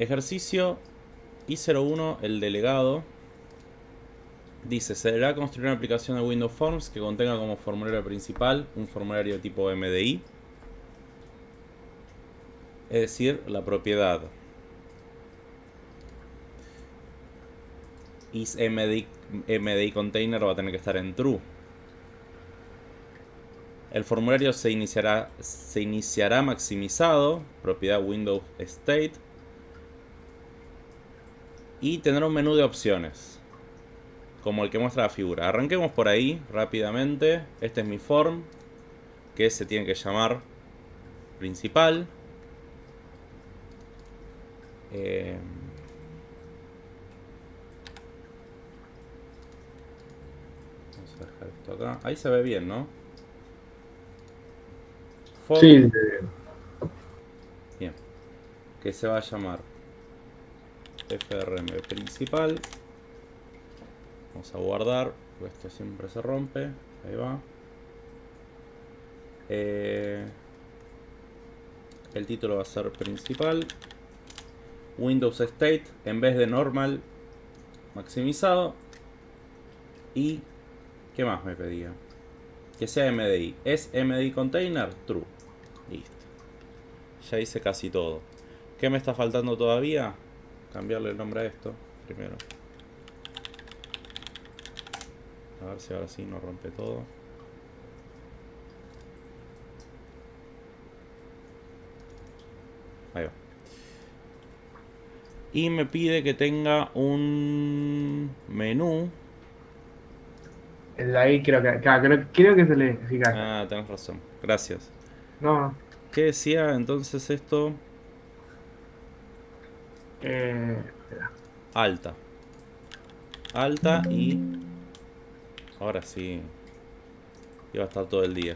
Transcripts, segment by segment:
Ejercicio I01, el delegado. Dice, se deberá construir una aplicación de Windows Forms que contenga como formulario principal un formulario de tipo MDI. Es decir, la propiedad is MDI, MDI container va a tener que estar en true. El formulario se iniciará, se iniciará maximizado, propiedad Windows State. Y tendrá un menú de opciones, como el que muestra la figura. Arranquemos por ahí rápidamente. Este es mi form, que se tiene que llamar principal. Eh, vamos a dejar esto acá. Ahí se ve bien, ¿no? Form, Sí, Bien. Que se va a llamar FRM principal. Vamos a guardar, porque siempre se rompe. Ahí va. Eh, el título va a ser principal. Windows State en vez de normal maximizado. Y ¿qué más me pedía? Que sea MDI. ¿Es MDI container? True. Listo. Ya hice casi todo. ¿Qué me está faltando todavía? Cambiarle el nombre a esto primero. A ver si ahora sí no rompe todo. Ahí va. Y me pide que tenga un menú. el de ahí creo que, creo, creo que se le fija. Ah, tenés razón. Gracias. No. ¿Qué decía entonces esto? Eh. Alta. Alta y... Ahora sí. Iba a estar todo el día.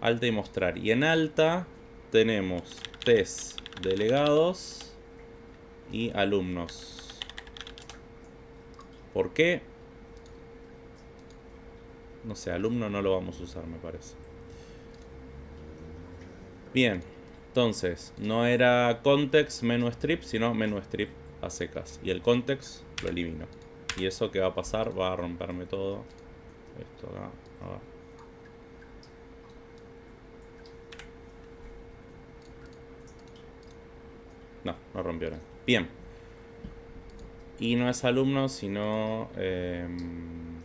Alta y mostrar. Y en alta tenemos test delegados y alumnos. ¿Por qué? No sé, alumno no lo vamos a usar, me parece. Bien. Entonces, no era context menú strip, sino menú strip a secas. Y el context lo elimino. Y eso que va a pasar va a romperme todo. Esto acá. No, no rompió nada. Bien. Y no es alumno, sino... em,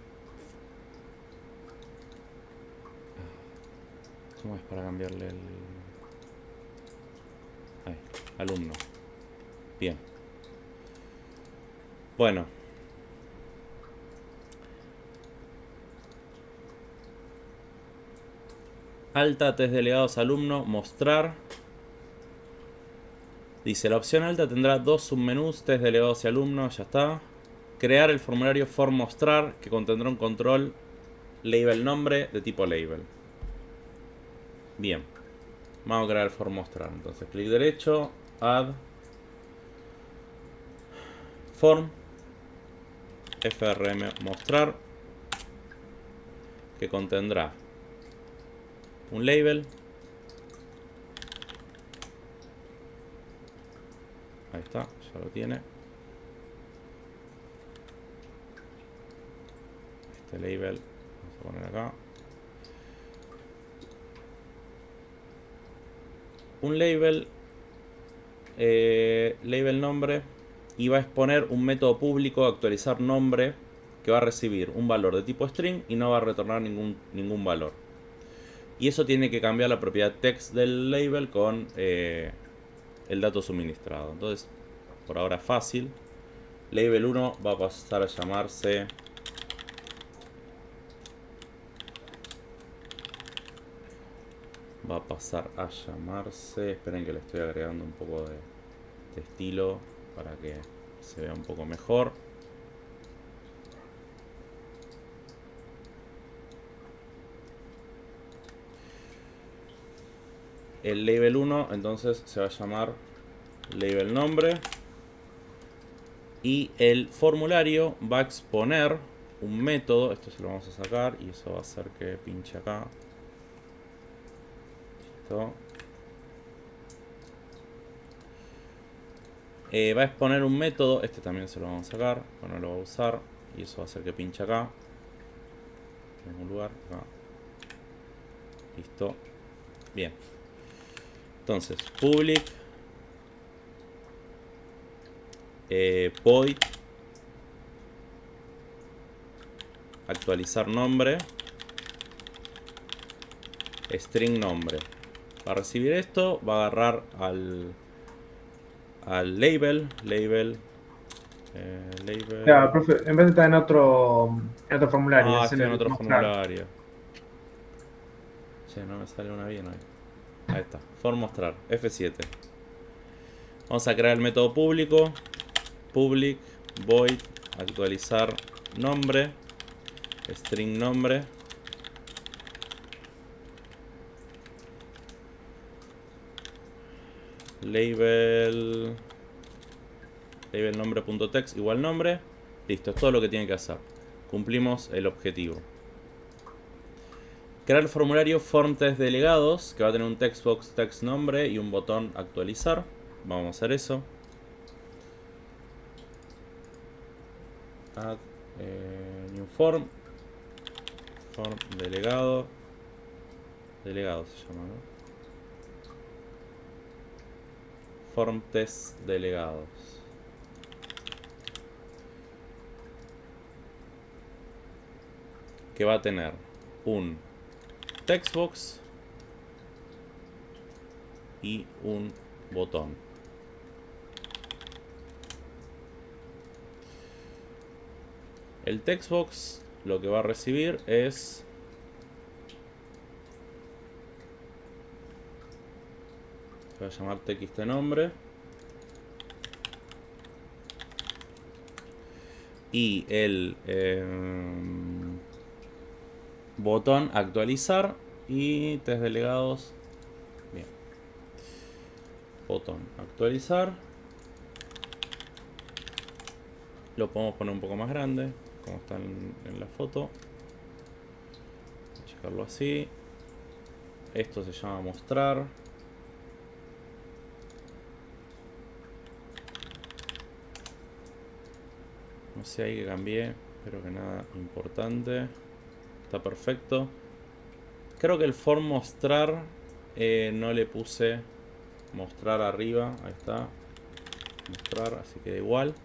¿Cómo es para cambiarle el...? Alumno. Bien. Bueno. Alta, test delegados, alumno, mostrar. Dice, la opción alta tendrá dos submenús, test delegados y alumno, ya está. Crear el formulario form mostrar, que contendrá un control label nombre de tipo label. Bien. Vamos a crear el form mostrar. Entonces, clic derecho, add, form, frm mostrar, que contendrá un label. Ahí está, ya lo tiene. Este label, vamos a poner acá. un label, eh, label nombre, y va a exponer un método público actualizar nombre que va a recibir un valor de tipo string y no va a retornar ningún, ningún valor. Y eso tiene que cambiar la propiedad text del label con eh, el dato suministrado. Entonces, por ahora fácil. Label 1 va a pasar a llamarse va a pasar a llamarse. Esperen que le estoy agregando un poco de, estilo para que se vea un poco mejor. El label 1 entonces se va a llamar label nombre. Y el formulario va a exponer un método. Esto se lo vamos a sacar y eso va a hacer que pinche acá Eh, va a exponer un método, este también se lo vamos a sacar, bueno lo va a usar y eso va a hacer que pinche acá, en un lugar, acá. listo, bien, entonces public eh, void actualizar nombre string nombre para recibir esto va a agarrar al al label, label, eh, label. Claro, profe, en vez de estar en otro, en otro formulario. Ah, estoy en otro formulario. Che, no me sale una bien ahí. Ahí está, for mostrar, F7. Vamos a crear el método público, public, void, actualizar nombre, string nombre. Label. Label nombre.text igual nombre. Listo, es todo lo que tiene que hacer. Cumplimos el objetivo. Crear el formulario form test delegados que va a tener un textbox text nombre y un botón actualizar. Vamos a hacer eso. Add eh, new form. Form delegado. Delegado se llama ¿no? Delegados. Que va a tener un textbox y un botón. El textbox lo que va a recibir es Voy a llamar txt nombre. Y el em, botón actualizar y test delegados. Bien. Botón actualizar. Lo podemos poner un poco más grande, como está en, en la foto. Checarlo así. Esto se llama mostrar. Sé ahí que cambié, pero que nada importante. Está perfecto. Creo que el form mostrar eh, no le puse mostrar arriba. Ahí está. Mostrar, así que da igual.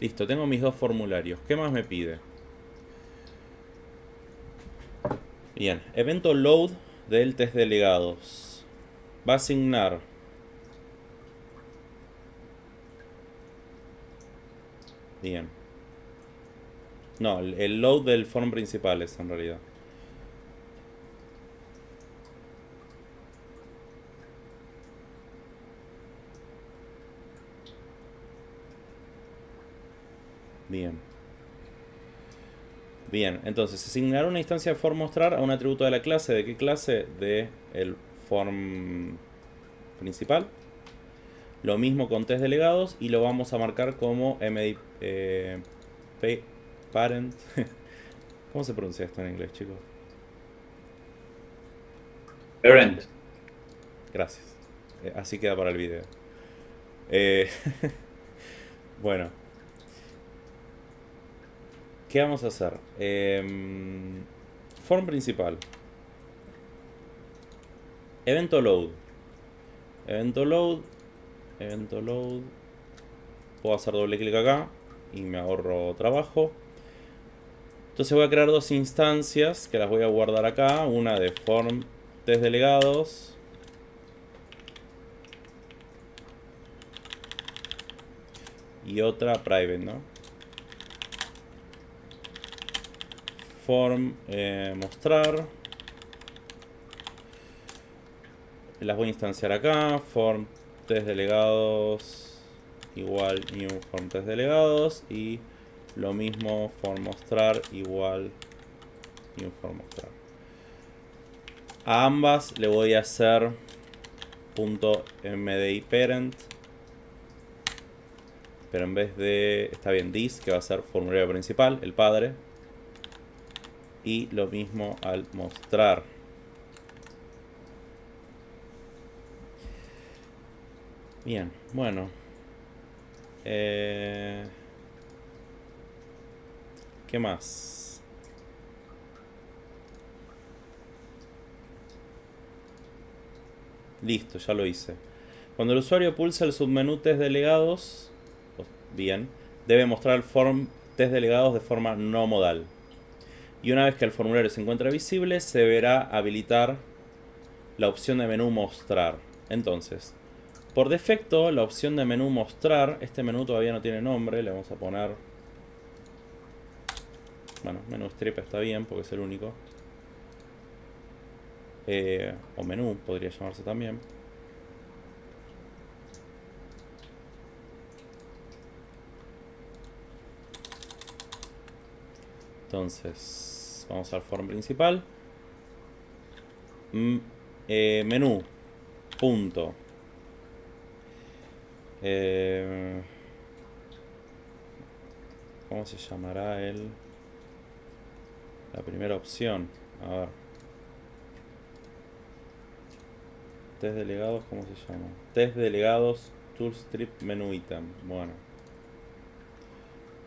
Listo, tengo mis dos formularios. ¿Qué más me pide? Bien, evento load del test delegados. Va a asignar Bien. No, el load del form principal es en realidad. Bien. Bien, entonces asignará una instancia de form mostrar a un atributo de la clase. ¿De qué clase? De el form principal. Lo mismo con test delegados y lo vamos a marcar como md Parent. ¿Cómo se pronuncia esto en inglés, chicos? Parent. Gracias. Eh, así queda para el video. Eh, bueno. ¿Qué vamos a hacer? Em, form principal. Evento load. Evento load. Evento load. Puedo hacer doble clic acá y me ahorro trabajo. Entonces voy a crear dos instancias que las voy a guardar acá. Una de form test delegados. Y otra private, ¿no? Form eh, mostrar. Las voy a instanciar acá. Form test delegados igual new form test delegados. Y lo mismo for mostrar igual new for mostrar. A ambas le voy a hacer punto .mdi parent. Pero en vez de, está bien, this, que va a ser formulario principal, el padre. Y lo mismo al mostrar. Bien, bueno. Eh, ¿Qué más? Listo, ya lo hice. Cuando el usuario pulsa el submenú test delegados, bien, debe mostrar el form test delegados de forma no modal. Y una vez que el formulario se encuentra visible, se deberá habilitar la opción de menú mostrar. Entonces, por defecto, la opción de menú mostrar, este menú todavía no tiene nombre, le vamos a poner... Bueno, menú strip está bien porque es el único. Eh, o menú podría llamarse también. Entonces, vamos al form principal. Mm, eh, menú. Punto. Eh, ¿Cómo se llamará el la primera opción? A ver. Test delegados, ¿cómo se llama? Test delegados, toolstrip, menú item. Bueno.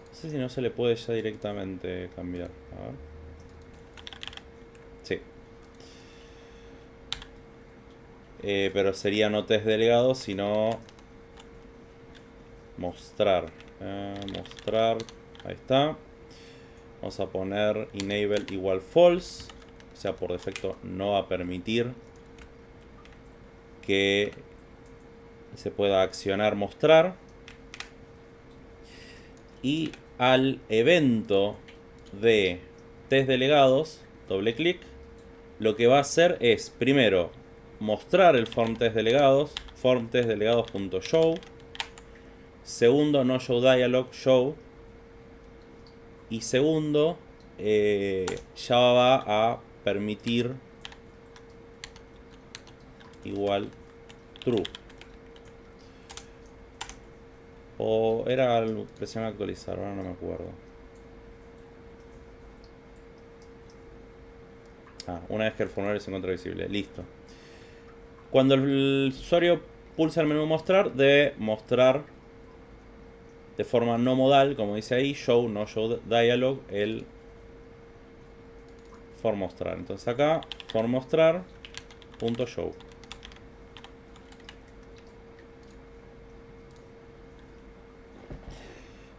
No sé si no se le puede ya directamente cambiar. A ver. Sí. Eh, pero sería no test delegado, sino mostrar. Eh, mostrar. Ahí está. Vamos a poner enable igual false. O sea, por defecto no va a permitir que se pueda accionar mostrar. Y al evento de test delegados, doble clic, lo que va a hacer es primero mostrar el form test delegados, form test delegados.show Segundo, no show dialog, show. Y segundo, eh, ya va a permitir igual true. O era presión actualizar, ahora no me acuerdo. Ah, una vez que el formulario se encuentra visible. Listo. Cuando el usuario pulsa el menú mostrar, debe mostrar de forma no modal, como dice ahí, show, no show dialog, el for mostrar. Entonces acá, for mostrar, punto show.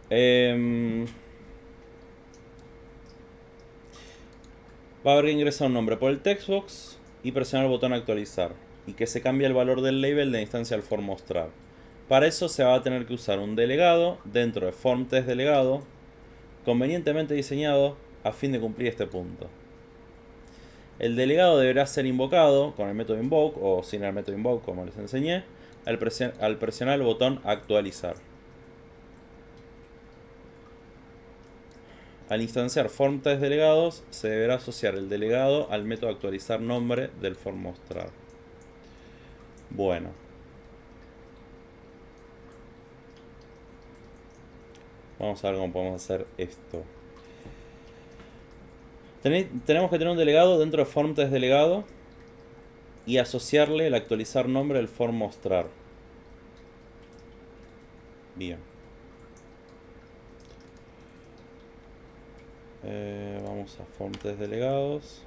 Em, va a haber que ingresar un nombre por el textbox y presionar el botón actualizar y que se cambie el valor del label de instancia al for mostrar. Para eso se va a tener que usar un delegado dentro de form test delegado convenientemente diseñado a fin de cumplir este punto. El delegado deberá ser invocado con el método invoke o sin el método invoke como les enseñé al, presionar el botón actualizar. Al instanciar form test delegados se deberá asociar el delegado al método actualizar nombre del form mostrar. Bueno, Vamos a ver cómo podemos hacer esto. tenemos que tener un delegado dentro de form test delegado y asociarle el actualizar nombre del form mostrar. Bien. Eh, vamos a form delegados.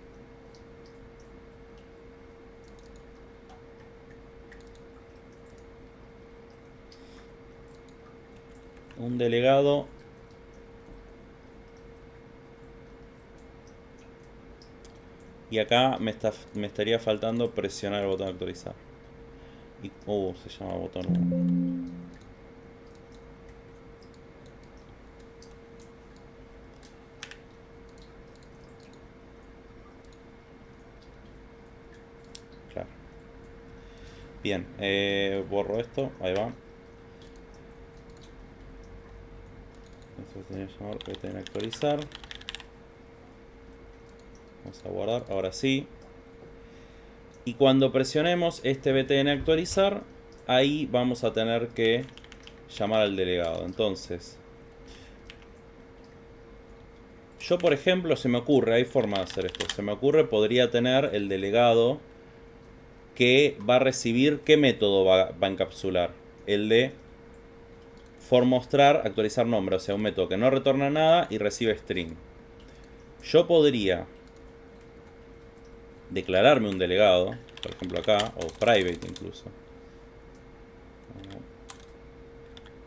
Un delegado. Y acá me, está, me estaría faltando presionar el botón actualizar. Y, uh, se llama botón 1 claro. Bien, eh, borro esto, ahí va llamar btn actualizar. Vamos a guardar, ahora sí. Y cuando presionemos este btn actualizar, ahí vamos a tener que llamar al delegado. Entonces, yo por ejemplo, se me ocurre, hay forma de hacer esto. Se me ocurre, podría tener el delegado que va a recibir, ¿qué método va, va a encapsular? El de for mostrar actualizar nombre, o sea, un método que no retorna nada y recibe string. Yo podría declararme un delegado, por ejemplo acá, o private incluso.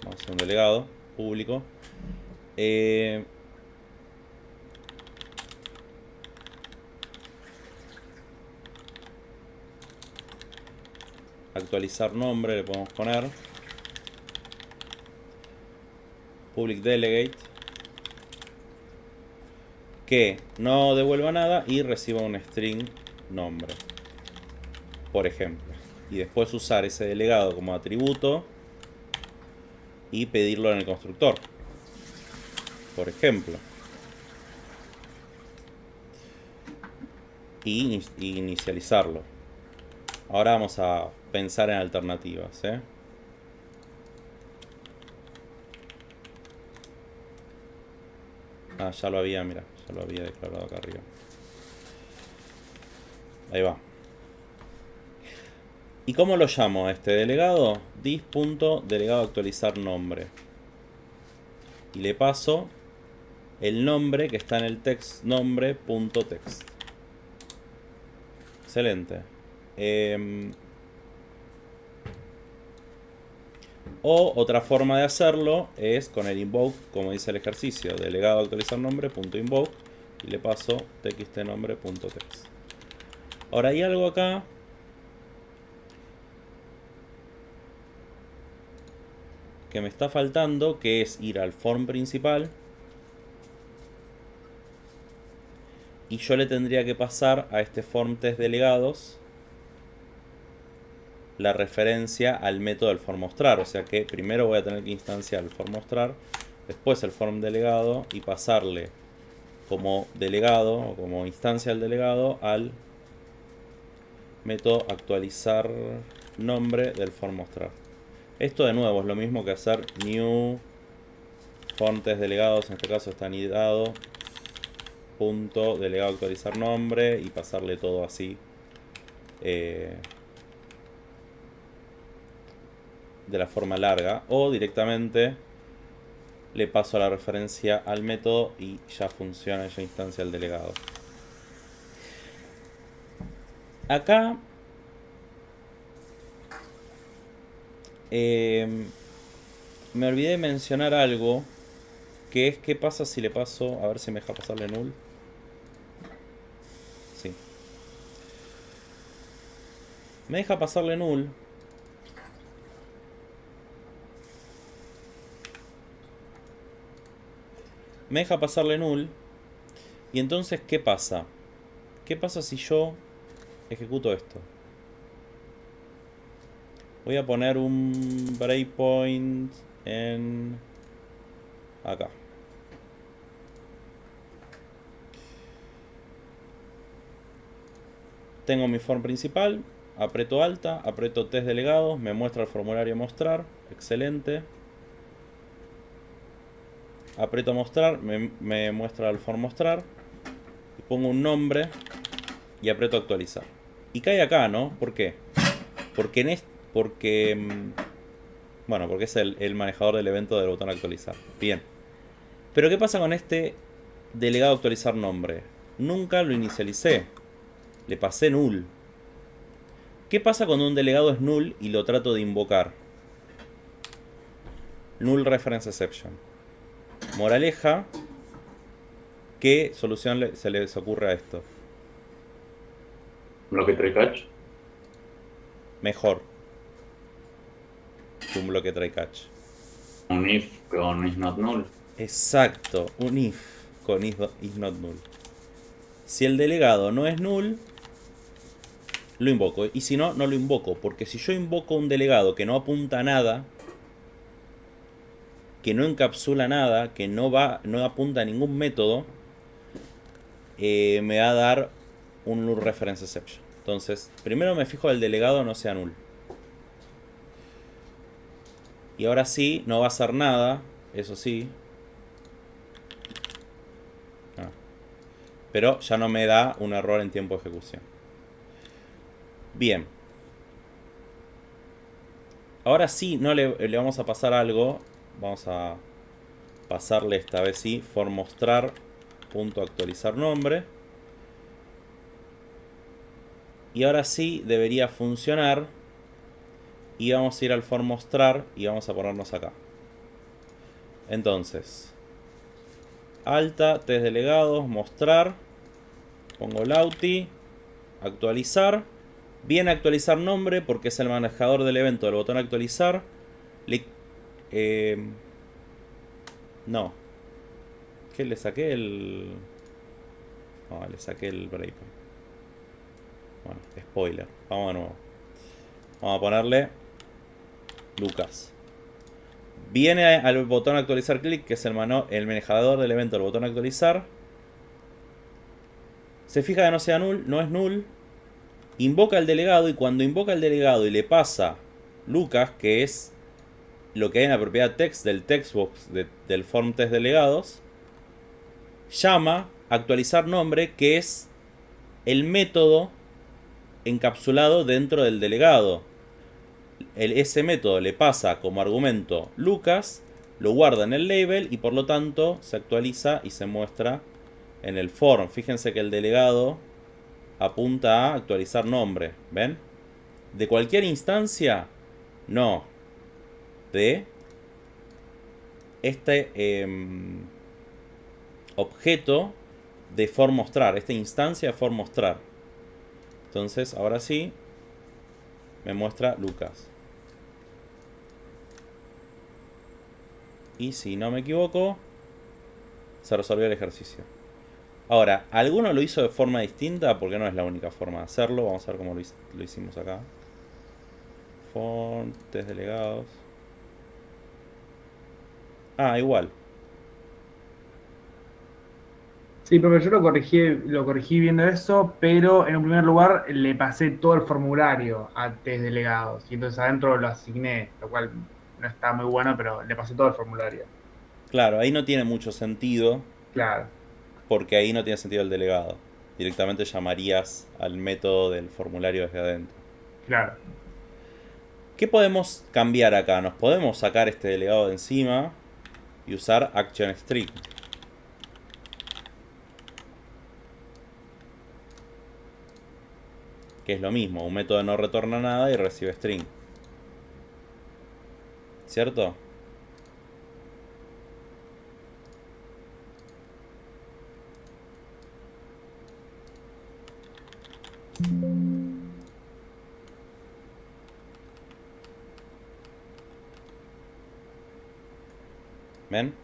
Vamos a hacer un delegado público. Eh, actualizar nombre le podemos poner public delegate que no devuelva nada y reciba un string nombre por ejemplo. Y después usar ese delegado como atributo y pedirlo en el constructor por ejemplo. Y inicializarlo. Ahora vamos a pensar en alternativas ¿eh? Ah, ya lo había, mira, ya lo había declarado acá arriba. Ahí va. ¿Y cómo lo llamo a este delegado? dis.delegado actualizar nombre. Y le paso el nombre que está en el text nombre.text. Excelente. Eh, O otra forma de hacerlo es con el invoke, como dice el ejercicio, delegado actualizar nombre, punto invoke, y le paso txtnombre.text. Ahora hay algo acá. Que me está faltando, que es ir al form principal. Y yo le tendría que pasar a este form test delegados la referencia al método del form mostrar. O sea que primero voy a tener que instanciar el form mostrar, después el form delegado y pasarle como delegado o como instancia del delegado al método actualizar nombre del form mostrar. Esto de nuevo es lo mismo que hacer new fontes delegados, en este caso está anidado punto delegado actualizar nombre y pasarle todo así. Eh, de la forma larga o directamente le paso la referencia al método y ya funciona, esa instancia el delegado. Acá em, me olvidé de mencionar algo que es qué pasa si le paso, a ver si me deja pasarle null. Sí. Me deja pasarle null me deja pasarle null. Y entonces, ¿qué pasa? ¿Qué pasa si yo ejecuto esto? Voy a poner un breakpoint en... Acá. Tengo mi form principal, aprieto alta, aprieto test delegados, me muestra el formulario mostrar, excelente aprieto mostrar, me, muestra el form mostrar, pongo un nombre y aprieto actualizar. Y cae acá, ¿no? ¿Por qué? Porque en este, porque mm, bueno, porque es el, el, manejador del evento del botón actualizar. Bien. Pero ¿qué pasa con este delegado actualizar nombre? Nunca lo inicialicé. Le pasé null. ¿Qué pasa cuando un delegado es null y lo trato de invocar? Null reference exception. Moraleja, ¿qué solución se les ocurre a esto? ¿Bloque try catch? Mejor. un bloque try catch. Un if con is not null. Exacto, un if con is, not null. Si el delegado no es null, lo invoco. Y si no, no lo invoco. Porque si yo invoco un delegado que no apunta a nada, que no encapsula nada, que no va, no apunta a ningún método, eh, me va a dar un null reference exception. Entonces, primero me fijo el delegado no sea null. Y ahora sí, no va a hacer nada, eso sí. Ah. Pero ya no me da un error en tiempo de ejecución. Bien. Ahora sí, no le, le vamos a pasar algo Vamos a pasarle esta vez sí, for mostrar, punto actualizar nombre. Y ahora sí debería funcionar. Y vamos a ir al for mostrar y vamos a ponernos acá. Entonces, alta, test delegados, mostrar. Pongo lauti, actualizar. Viene actualizar nombre porque es el manejador del evento del botón actualizar. Le, eh, no. ¿Qué le saqué el...? No, le saqué el breakpoint. Bueno, spoiler. Vamos de nuevo. Vamos a ponerle Lucas. Viene al botón actualizar clic, que es el, el manejador del evento, el botón actualizar. Se fija que no sea null, no es null. Invoca al delegado y cuando invoca al delegado y le pasa Lucas, que es lo que hay en la propiedad text del textbox del form test delegados, llama actualizar nombre, que es el método encapsulado dentro del delegado. El, ese método le pasa como argumento Lucas, lo guarda en el label y por lo tanto se actualiza y se muestra en el form. Fíjense que el delegado apunta a actualizar nombre. ¿Ven? De cualquier instancia, no. De este em, objeto de for mostrar, esta instancia de for mostrar. Entonces, ahora sí, me muestra Lucas. Y si no me equivoco, se resolvió el ejercicio. Ahora, ¿alguno lo hizo de forma distinta? Porque no es la única forma de hacerlo. Vamos a ver cómo lo, hicimos acá. Fontes delegados. Ah, igual. Sí, pero yo lo corregí, lo corregí viendo eso, pero en un primer lugar le pasé todo el formulario a test delegados y entonces adentro lo asigné, lo cual no está muy bueno, pero le pasé todo el formulario. Claro, ahí no tiene mucho sentido. Claro. Porque ahí no tiene sentido el delegado. Directamente llamarías al método del formulario desde adentro. Claro. ¿Qué podemos cambiar acá? Nos podemos sacar este delegado de encima y usar action string. Que es lo mismo, un método no retorna nada y recibe string. ¿Cierto? ¿Ven?